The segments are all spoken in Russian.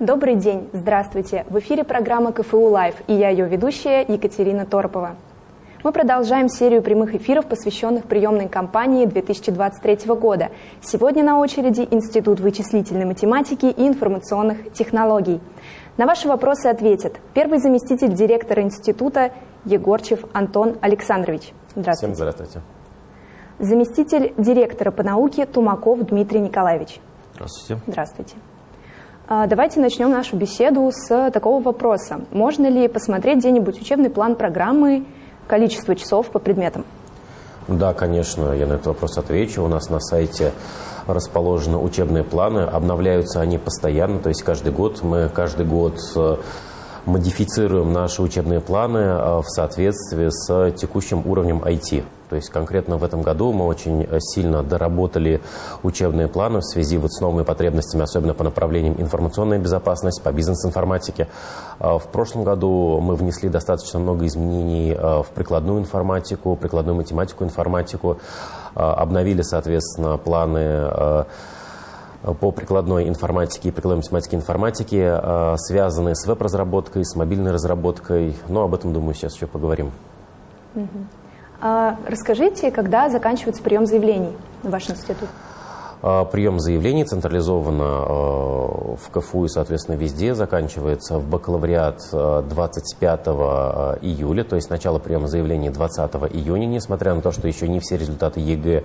Добрый день, здравствуйте! В эфире программа КФУ Лайв и я ее ведущая Екатерина Торопова. Мы продолжаем серию прямых эфиров, посвященных приемной кампании 2023 года. Сегодня на очереди Институт вычислительной математики и информационных технологий. На ваши вопросы ответит первый заместитель директора института Егорчев Антон Александрович. Здравствуйте. Всем здравствуйте. Заместитель директора по науке Тумаков Дмитрий Николаевич. Здравствуйте. Здравствуйте. А, давайте начнем нашу беседу с такого вопроса. Можно ли посмотреть где-нибудь учебный план программы количество часов по предметам? Да, конечно, я на этот вопрос отвечу. У нас на сайте расположены учебные планы, обновляются они постоянно, то есть каждый год мы каждый год э, модифицируем наши учебные планы э, в соответствии с текущим уровнем IT. То есть конкретно в этом году мы очень э, сильно доработали учебные планы в связи вот с новыми потребностями, особенно по направлениям информационная безопасность, по бизнес-информатике. А в прошлом году мы внесли достаточно много изменений э, в прикладную информатику, прикладную математику, информатику, обновили, соответственно, планы по прикладной информатике и прикладной математике и информатике, связанные с веб-разработкой, с мобильной разработкой. Но об этом, думаю, сейчас еще поговорим. А расскажите, когда заканчивается прием заявлений в ваш институт? Прием заявлений централизованно в КФУ и, соответственно, везде заканчивается в бакалавриат 25 июля, то есть начало приема заявлений 20 июня, несмотря на то, что еще не все результаты ЕГЭ Э,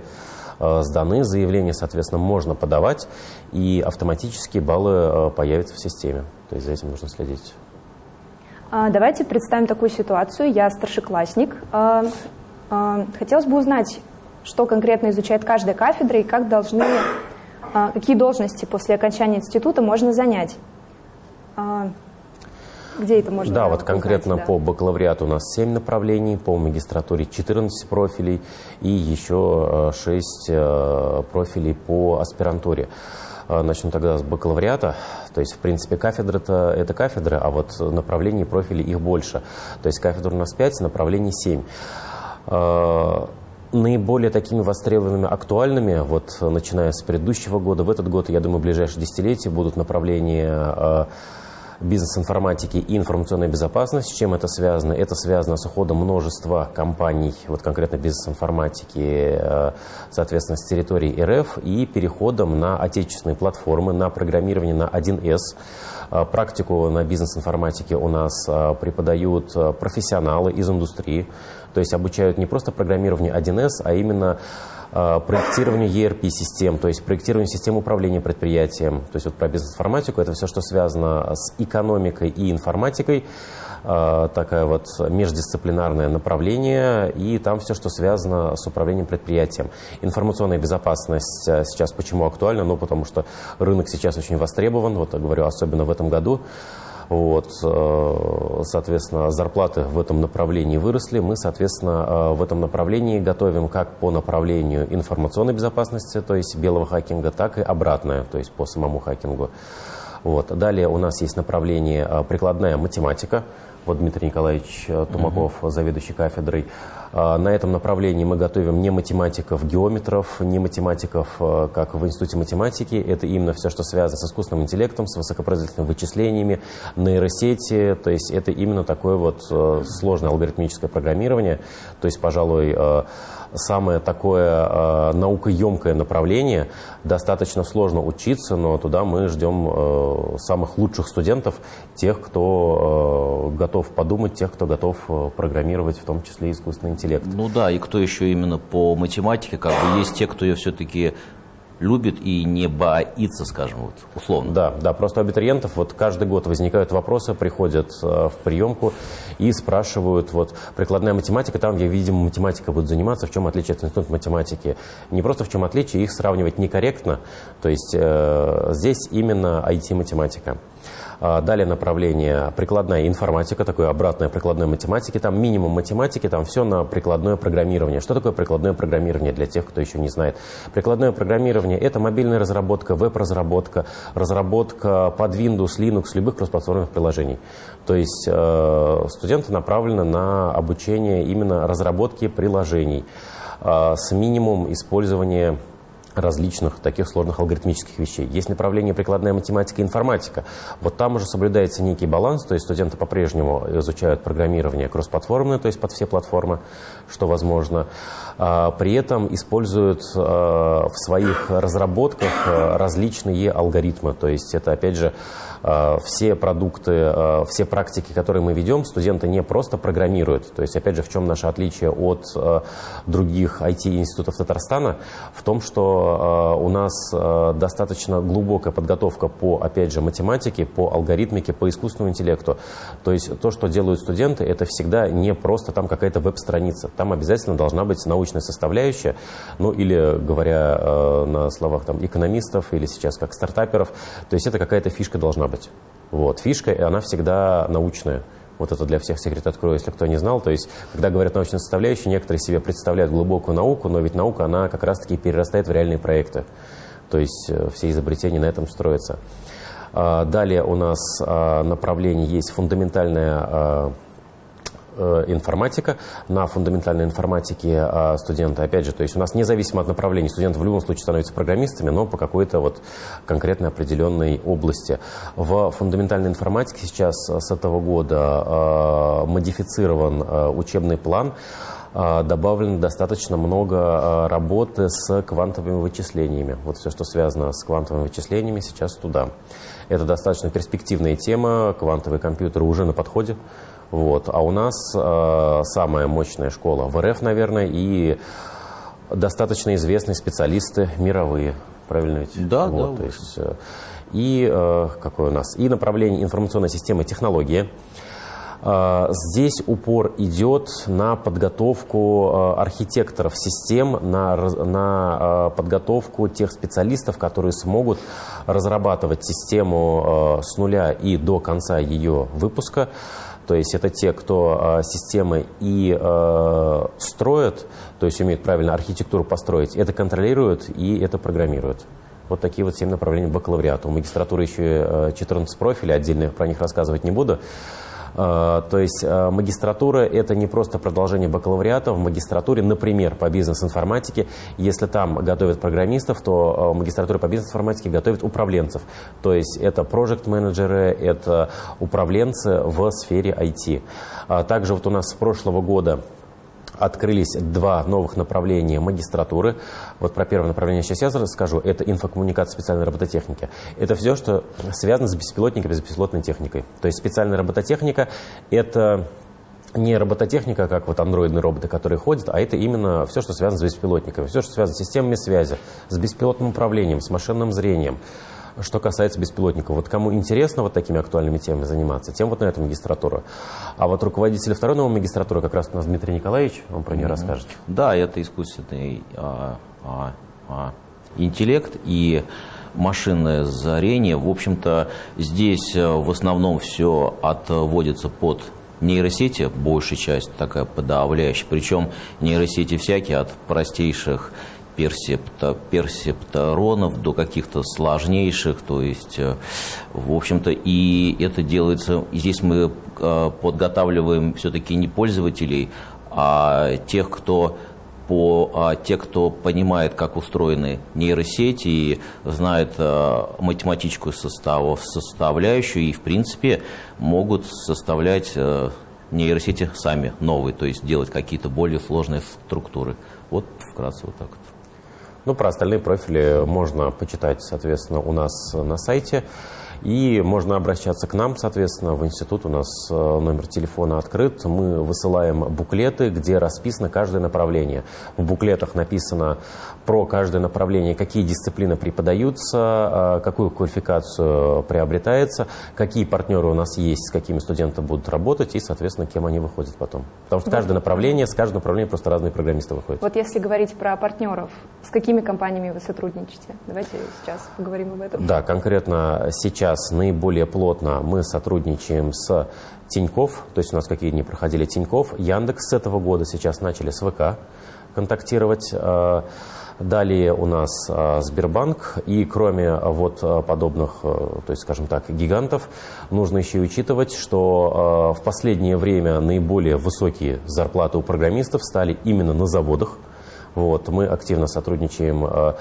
сданы, заявление, соответственно, можно подавать, и автоматически баллы э, появятся в системе. То есть за этим нужно следить. А, давайте представим такую ситуацию. Я старшеклассник. А, а, хотелось бы узнать, что конкретно изучает каждая кафедра и как должны, какие должности после окончания института можно занять. Где это можно Да, вот конкретно узнать, да? по бакалавриату у нас 7 направлений, по магистратуре 14 профилей и еще 6 э, э, профилей по аспирантуре. Э, начну тогда с бакалавриата. То есть, в принципе, кафедры это, кафедры, а вот направлений и профилей их больше. То есть, кафедр у нас 5, направлений 7 наиболее такими востребованными, актуальными, вот начиная с предыдущего года, в этот год, я думаю, в ближайшие десятилетия будут направления бизнес-информатики и информационной безопасности. С чем это связано? Это связано с уходом множества компаний, вот конкретно бизнес-информатики, э, соответственно, с территории РФ и переходом на отечественные платформы, на программирование на 1С. Э, практику на бизнес-информатике у нас э, преподают профессионалы из индустрии, то есть обучают не просто программированию 1С, а именно Э, проектированию ERP-систем, то есть проектированию систем управления предприятием. То есть вот про бизнес-информатику это все, что связано с экономикой и информатикой, э, такая вот междисциплинарное направление, и там все, что связано с управлением предприятием. Информационная безопасность э, сейчас почему актуальна? Ну, потому что рынок сейчас очень востребован, вот я говорю, особенно в этом году. Вот, э, соответственно, зарплаты в этом направлении выросли. Мы, соответственно, э, в этом направлении готовим как по направлению информационной безопасности, то есть белого хакинга, так и обратное, то есть по самому хакингу. Вот. Далее у нас есть направление э, прикладная математика. Вот Дмитрий Николаевич Тумаков, угу. заведующий кафедрой. А, на этом направлении мы готовим не математиков, геометров, не математиков, а, как в Институте математики. Это именно все, что связано с искусственным интеллектом, с высокопроизводительными вычислениями, нейросети. То есть это именно такое вот а, сложное алгоритмическое программирование. То есть, пожалуй, самое такое э, наукоемкое направление. Достаточно сложно учиться, но туда мы ждем э, самых лучших студентов, тех, кто э, готов подумать, тех, кто готов программировать, в том числе искусственный интеллект. Ну да, и кто еще именно по математике, как бы есть те, кто ее все-таки любит и не боится, скажем, вот, условно. Да, да, просто у абитуриентов вот каждый год возникают вопросы, приходят э, в приемку и спрашивают, вот, прикладная математика, там, где, видимо, математика будет заниматься, в чем отличие от института математики. Не просто в чем отличие, их сравнивать некорректно, то есть э, здесь именно IT-математика. А, далее направление прикладная информатика, такое обратное прикладной математики. Там минимум математики, там все на прикладное программирование. Что такое прикладное программирование для тех, кто еще не знает? Прикладное программирование – это мобильная разработка, веб-разработка, разработка под Windows, Linux, любых кроссплатформенных приложений. То есть э, студенты направлены на обучение именно разработки приложений э, с минимумом использования различных таких сложных алгоритмических вещей. Есть направление прикладная математика и информатика. Вот там уже соблюдается некий баланс, то есть студенты по-прежнему изучают программирование кроссплатформенное, то есть под все платформы, что возможно. А, при этом используют а, в своих разработках а, различные алгоритмы, то есть это опять же все продукты, э, все практики, которые мы ведем, студенты не просто программируют. То есть, опять же, в чем наше отличие от э, других IT-институтов Татарстана? В том, что у нас достаточно глубокая подготовка по, опять же, математике, по алгоритмике, по искусственному интеллекту. То есть, то, что делают студенты, это всегда не просто там какая-то веб-страница. Там обязательно должна быть научная составляющая, ну или, говоря на словах там, экономистов или сейчас как стартаперов, то есть это какая-то фишка должна быть быть. Вот. Фишка, она всегда научная. Вот это для всех секрет открою, если кто не знал. То есть, когда говорят научная составляющая, некоторые себе представляют глубокую науку, но ведь наука, она как раз-таки перерастает в реальные проекты. То есть, э, все изобретения на этом строятся. А, далее у нас а, направление есть фундаментальная а, информатика, на фундаментальной информатике а студенты, опять же, то есть у нас независимо от направления, студенты в любом случае становятся программистами, но по какой-то вот конкретной определенной области. В фундаментальной информатике сейчас с этого года э, модифицирован э, учебный план, добавлено достаточно много работы с квантовыми вычислениями. Вот все, что связано с квантовыми вычислениями, сейчас туда. Это достаточно перспективная тема, квантовые компьютеры уже на подходе. Вот. А у нас э, самая мощная школа в РФ, наверное, и достаточно известные специалисты мировые. Правильно ведь? Да, вот, да. То есть, э, и э, какое у нас? И направление информационной системы технологии. Э, здесь упор идет на подготовку э, архитекторов систем, на, на э, подготовку тех специалистов, которые смогут разрабатывать систему с нуля и до конца ее выпуска. То есть это те, кто э, системы и э, строят, то есть умеют правильно архитектуру построить, это контролируют и это программируют. Вот такие вот семь направлений бакалавриата. У магистратуры еще 14 профилей, отдельно про них рассказывать не буду. А, то есть а, магистратура – это не просто продолжение бакалавриата. В магистратуре, например, по бизнес-информатике, если там готовят программистов, то а, магистратура по бизнес-информатике готовит управленцев. То есть это проект-менеджеры, это управленцы в сфере IT. Также вот у нас с прошлого года открылись два новых направления магистратуры. Вот про первое направление сейчас я расскажу. Это инфокоммуникация специальной робототехники. Это все, что связано с беспилотниками, с беспилотной техникой. То есть специальная робототехника – это не робототехника, как вот андроидные роботы, которые ходят, а это именно все, что связано с беспилотниками, все, что связано с системами связи, с беспилотным управлением, с машинным зрением, что касается беспилотников. Вот кому интересно вот такими актуальными темами заниматься, тем вот на эту магистратуру. А вот руководитель второй новой магистратуры как раз у нас Дмитрий Николаевич, он про нее mm-hmm. расскажет. Да, это искусственный а, а, а, интеллект и машинное зрение. В общем-то, здесь э, в основном все отводится под нейросети, большая часть такая подавляющая. Причем нейросети всякие, от простейших персепта, персептаронов до каких-то сложнейших, то есть, э, в общем-то, и это делается, и здесь мы э, подготавливаем все-таки не пользователей, а тех, кто по а, те, кто понимает, как устроены нейросети и знает а, математическую составу, составляющую и, в принципе, могут составлять а, нейросети сами новые, то есть делать какие-то более сложные структуры. Вот вкратце вот так вот. Ну, про остальные профили можно почитать, соответственно, у нас на сайте. И можно обращаться к нам, соответственно, в институт. У нас э, номер телефона открыт. Мы высылаем буклеты, где расписано каждое направление. В буклетах написано про каждое направление, какие дисциплины преподаются, э, какую квалификацию приобретается, какие партнеры у нас есть, с какими студенты будут работать и, соответственно, кем они выходят потом. Потому что каждое направление, с каждого направления просто разные программисты выходят. Вот если говорить про партнеров, с какими компаниями вы сотрудничаете? Давайте сейчас поговорим об этом. Да, конкретно сейчас наиболее плотно мы сотрудничаем с Тиньков, то есть у нас какие дни проходили Тиньков, Яндекс с этого года сейчас начали с ВК контактировать. Далее у нас а, Сбербанк, и кроме а, вот а, подобных, то есть, скажем так, гигантов, нужно еще и учитывать, что в последнее время наиболее высокие зарплаты у программистов стали именно на заводах, Вот, мы активно сотрудничаем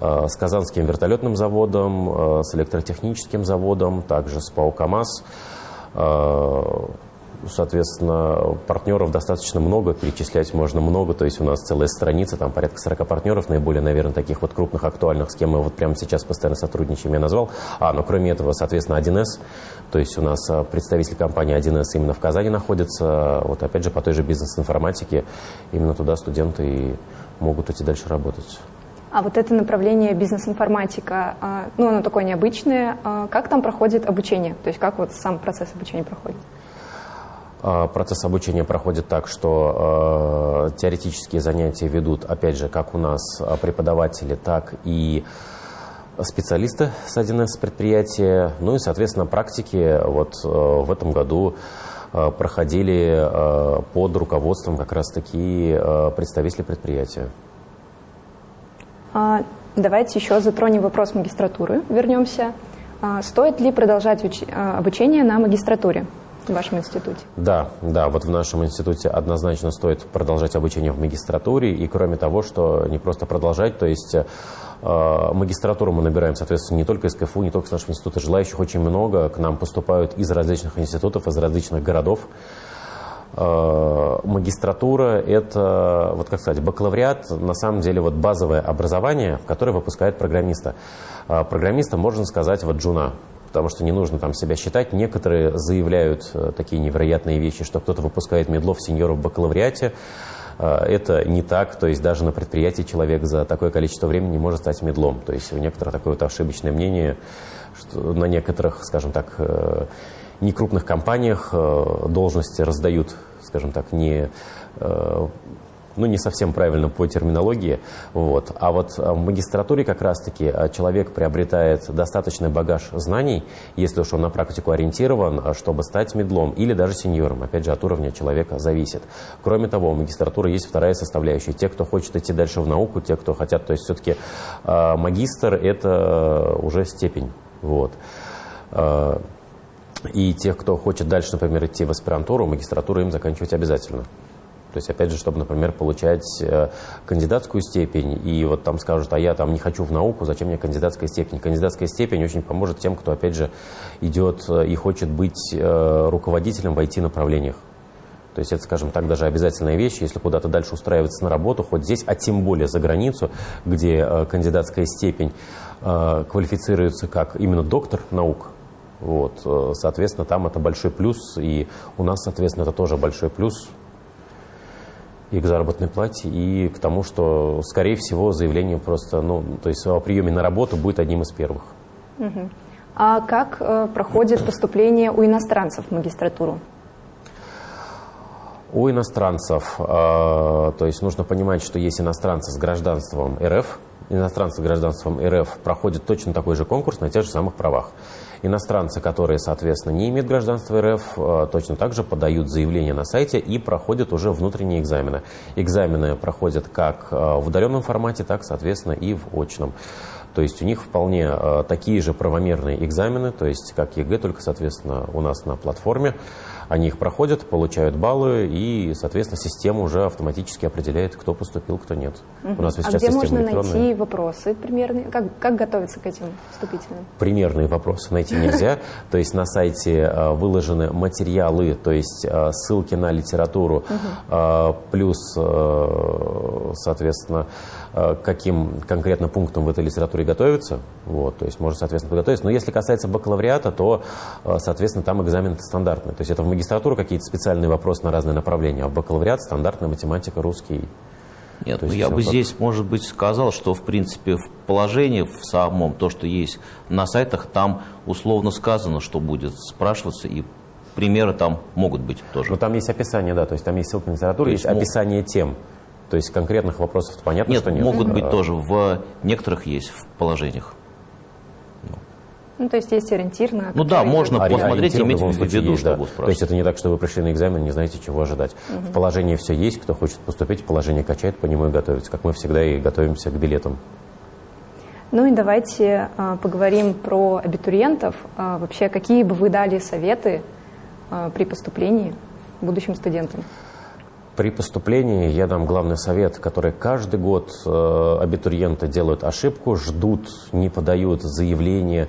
с Казанским вертолетным заводом, с электротехническим заводом, также с ПАО КАМАЗ. Соответственно, партнеров достаточно много, перечислять можно много, то есть у нас целая страница, там порядка 40 партнеров, наиболее, наверное, таких вот крупных, актуальных, с кем мы вот прямо сейчас постоянно сотрудничаем, я назвал. А, ну кроме этого, соответственно, 1С, то есть у нас а, представитель компании 1С именно в Казани находится, вот опять же по той же бизнес-информатике, именно туда студенты и могут идти дальше работать. А вот это направление бизнес-информатика, а, ну, оно такое необычное. А как там проходит обучение? То есть как вот сам процесс обучения проходит? А, процесс обучения проходит так, что э, теоретические занятия ведут, опять же, как у нас а, преподаватели, так и специалисты с 1С предприятия. Ну и, соответственно, практики вот э, в этом году э, проходили э, под руководством как раз-таки э, представителей предприятия. А, давайте еще затронем вопрос магистратуры, вернемся. А, стоит ли продолжать уч- обучение на магистратуре? В вашем институте? Да, да, вот в нашем институте однозначно стоит продолжать обучение в магистратуре, и кроме того, что не просто продолжать, то есть э, магистратуру мы набираем, соответственно, не только из КФУ, не только из нашего института, желающих очень много, к нам поступают из различных институтов, из различных городов. Э, магистратура – это, вот как сказать, бакалавриат, на самом деле, вот базовое образование, которое выпускает программиста. Э, программиста, можно сказать, вот джуна, потому что не нужно там себя считать. Некоторые заявляют э, такие невероятные вещи, что кто-то выпускает медлов сеньоров в бакалавриате. Э, это не так, то есть даже на предприятии человек за такое количество времени не может стать медлом. То есть у некоторых такое вот ошибочное мнение, что на некоторых, скажем так, э, некрупных компаниях должности раздают, скажем так, не ну, не совсем правильно по терминологии. Вот. А вот в магистратуре как раз-таки а, человек приобретает достаточный багаж знаний, если уж он на практику ориентирован, а, чтобы стать медлом или даже сеньором. Опять же, от уровня человека зависит. Кроме того, у магистратуры есть вторая составляющая. Те, кто хочет идти дальше в науку, те, кто хотят, то есть все-таки э, магистр – это уже степень. Вот. И тех, кто хочет дальше, например, идти в аспирантуру, магистратуру им заканчивать обязательно. То есть, опять же, чтобы, например, получать э, кандидатскую степень, и вот там скажут, а я там не хочу в науку, зачем мне кандидатская степень? Кандидатская степень очень поможет тем, кто, опять же, идет э, и хочет быть э, руководителем в IT-направлениях. То есть это, скажем так, даже обязательная вещь, если куда-то дальше устраиваться на работу, хоть здесь, а тем более за границу, где кандидатская степень квалифицируется как именно доктор наук, вот, соответственно, там это большой плюс, и у нас, соответственно, это тоже большой плюс, и к заработной плате, и к тому, что, скорее всего, заявление просто, ну, то есть о приеме на работу будет одним из первых. Угу. А как э, проходит поступление у иностранцев в магистратуру? У иностранцев, э, то есть нужно понимать, что есть иностранцы с гражданством РФ, иностранцы с гражданством РФ проходят точно такой же конкурс на тех же самых правах. Иностранцы, которые, соответственно, не имеют гражданства РФ, э, точно так же подают заявление на сайте и проходят уже внутренние экзамены. Экзамены проходят как э, в удаленном формате, так, соответственно, и в очном. То есть у них вполне э, такие же правомерные экзамены, то есть как ЕГЭ, только, соответственно, у нас на платформе. Они их проходят, получают баллы, и, соответственно, система уже автоматически определяет, кто поступил, кто нет. Угу. У нас а где можно найти вопросы примерные? Как, как готовиться к этим вступительным? Примерные вопросы найти нельзя. То есть на сайте а, выложены материалы, то есть а, ссылки на литературу, а, плюс, соответственно, каким конкретно пунктом в этой литературе готовиться. Вот, то есть можно, соответственно, подготовиться. Но если касается бакалавриата, то, соответственно, там экзамен стандартный. То есть это в магистратуру какие-то специальные вопросы на разные направления, а в бакалавриат стандартная математика, русский. Нет, ну я бы как... здесь, может быть, сказал, что, в принципе, в положении в самом, то, что есть на сайтах, там условно сказано, что будет спрашиваться, и примеры там могут быть тоже. Но там есть описание, да, то есть там есть ссылка на литературу, есть, есть описание тем. То есть конкретных вопросов понятно, нет, что нет. могут быть тоже, в некоторых есть в положениях. Ну, то есть есть ориентир на... Ну да, можно а посмотреть и иметь в виду, есть, да. То есть это не так, что вы пришли на экзамен, не знаете, чего ожидать. Угу. В положении все есть, кто хочет поступить, положение качает, по нему и готовится, как мы всегда и готовимся к билетам. Ну и давайте а, поговорим про абитуриентов. А, вообще, какие бы вы дали советы а, при поступлении будущим студентам? При поступлении я дам главный совет, который каждый год э, абитуриенты делают ошибку, ждут, не подают заявление,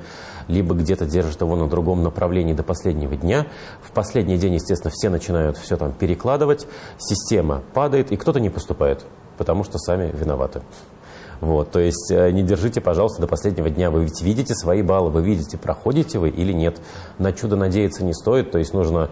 либо где-то держат его на другом направлении до последнего дня. В последний день, естественно, все начинают все там перекладывать, система падает, и кто-то не поступает, потому что сами виноваты. Вот, то есть э, не держите, пожалуйста, до последнего дня. Вы ведь видите свои баллы, вы видите, проходите вы или нет. На чудо надеяться не стоит, то есть нужно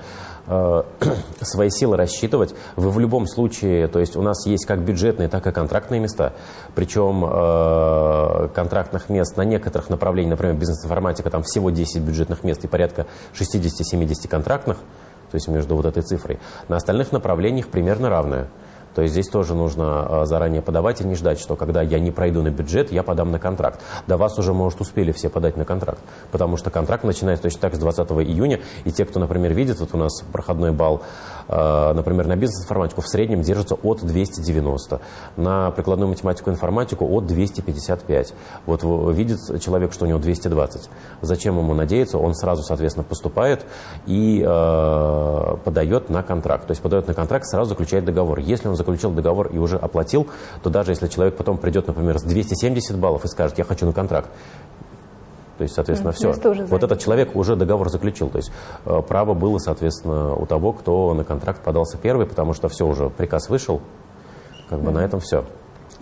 свои силы рассчитывать. Вы в любом случае, то есть у нас есть как бюджетные, так и контрактные места. Причем э, контрактных мест на некоторых направлениях, например, бизнес-информатика, там всего 10 бюджетных мест и порядка 60-70 контрактных, то есть между вот этой цифрой. На остальных направлениях примерно равное. То есть здесь тоже нужно а, заранее подавать и не ждать, что когда я не пройду на бюджет, я подам на контракт. До вас уже, может, успели все подать на контракт, потому что контракт начинается точно так с 20 июня, и те, кто, например, видит, вот у нас проходной балл, например, на бизнес-информатику в среднем держится от 290, на прикладную математику и информатику от 255. Вот видит человек, что у него 220. Зачем ему надеяться? Он сразу, соответственно, поступает и э, подает на контракт. То есть подает на контракт, сразу заключает договор. Если он заключил договор и уже оплатил, то даже если человек потом придет, например, с 270 баллов и скажет, я хочу на контракт, то есть, соответственно, все. Вот этот человек уже договор заключил. То есть э, право было, соответственно, у того, кто на контракт подался первый, потому что все уже, приказ вышел. Как бы mm-hmm. на этом все.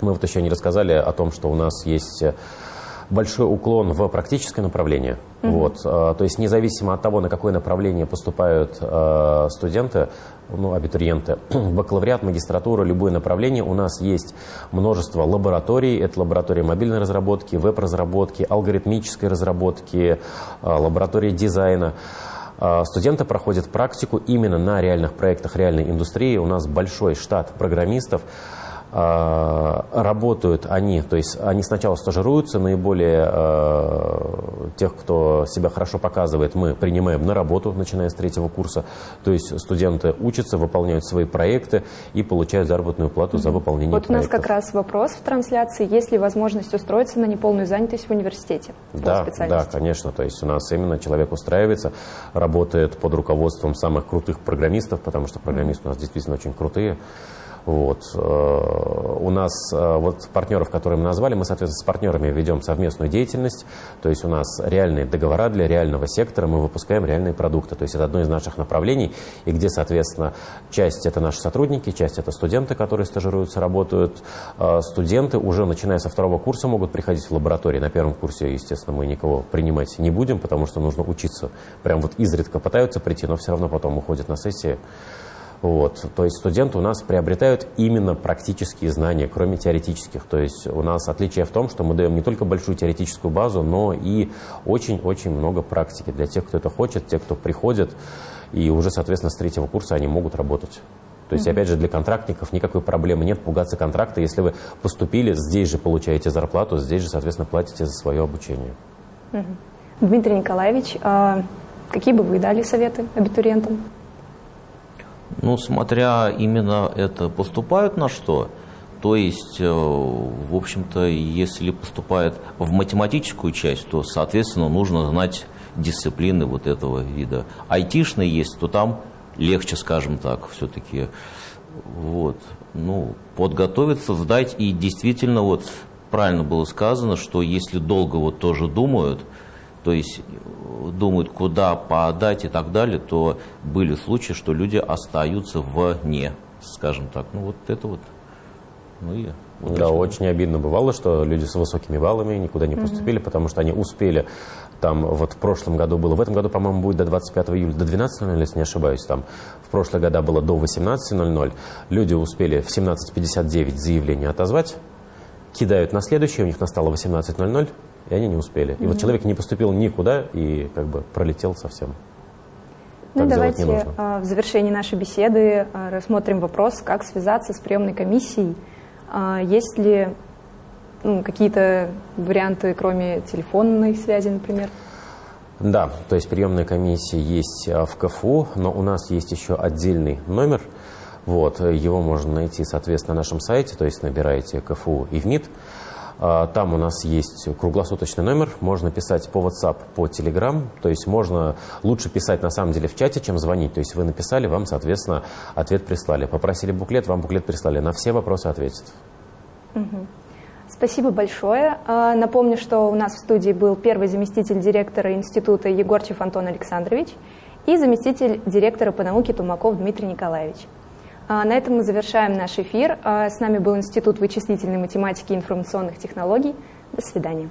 Мы вот еще не рассказали о том, что у нас есть э, большой уклон в практическое направление. Mm-hmm. Вот, э, то есть независимо от того, на какое направление поступают студенты, ну, абитуриенты, бакалавриат, магистратура, любое направление, у нас есть множество лабораторий. Это лаборатория мобильной разработки, веб-разработки, алгоритмической разработки, э, лаборатория дизайна. Студенты проходят практику именно на реальных проектах реальной индустрии. У нас большой штат программистов. А, работают они, то есть они сначала стажируются, наиболее э, тех, кто себя хорошо показывает, мы принимаем на работу, начиная с третьего курса. То есть студенты учатся, выполняют свои проекты и получают заработную плату за выполнение вот проектов. У нас как раз вопрос в трансляции, есть ли возможность устроиться на неполную занятость в университете? Да, да, конечно. То есть у нас именно человек устраивается, работает под руководством самых крутых программистов, потому что программисты у нас действительно очень крутые. Вот. Э, у нас э, вот партнеров, которые мы назвали, мы, соответственно, с партнерами ведем совместную деятельность. То есть у нас реальные договора для реального сектора, мы выпускаем реальные продукты. То есть это одно из наших направлений, и где, соответственно, часть это наши сотрудники, часть это студенты, которые стажируются, работают. Э, студенты уже, начиная со второго курса, могут приходить в лаборатории. На первом курсе, естественно, мы никого принимать не будем, потому что нужно учиться. Прям вот изредка пытаются прийти, но все равно потом уходят на сессии. Вот. То есть студенты у нас приобретают именно практические знания, кроме теоретических. То есть у нас отличие в том, что мы даем не только большую теоретическую базу, но и очень-очень много практики для тех, кто это хочет, тех, кто приходит, и уже, соответственно, с третьего курса они могут работать. То есть, mm-hmm. опять же, для контрактников никакой проблемы нет пугаться контракта. Если вы поступили, здесь же получаете зарплату, здесь же, соответственно, платите за свое обучение. Mm-hmm. Дмитрий Николаевич, а какие бы вы дали советы абитуриентам? Ну, смотря именно это поступают на что, то есть, э, в общем-то, если поступает в математическую часть, то, соответственно, нужно знать дисциплины вот этого вида. Айтишные есть, то там легче, скажем так, все-таки. Вот. Ну, подготовиться, сдать. И действительно, вот правильно было сказано, что если долго вот тоже думают, то есть думают, куда подать и так далее, то были случаи, что люди остаются вне, скажем так. Ну вот это вот. Ну и вот да, очень обидно бывало, что люди с высокими баллами никуда не поступили, mm-hmm. потому что они успели. Там вот в прошлом году было, в этом году, по-моему, будет до 25 июля, до 12.00, если не ошибаюсь, там в прошлые года было до 18.00. Люди успели в 17.59 заявление отозвать, кидают на следующее, у них настало 18.00, и они не успели. И mm-hmm. вот человек не поступил никуда и как бы пролетел совсем. Ну, так давайте а, в завершении нашей беседы а, рассмотрим вопрос, как связаться с приемной комиссией. А, есть ли ну, какие-то варианты, кроме телефонной связи, например? Да, то есть приемная комиссия есть в КФУ, но у нас есть еще отдельный номер. Вот, его можно найти, соответственно, на нашем сайте, то есть набираете КФУ и ВМИД. А, там у нас есть круглосуточный номер, можно писать по WhatsApp, по Telegram, то есть можно лучше писать на самом деле в чате, чем звонить. То есть вы написали, вам, соответственно, ответ прислали. Попросили буклет, вам буклет прислали. На все вопросы ответят. Спасибо большое. А, напомню, что у нас в студии был первый заместитель директора института Егорчев Антон Александрович и заместитель директора по науке Тумаков Дмитрий Николаевич. А, на этом мы завершаем наш эфир. А, с нами был Институт вычислительной математики и информационных технологий. До свидания.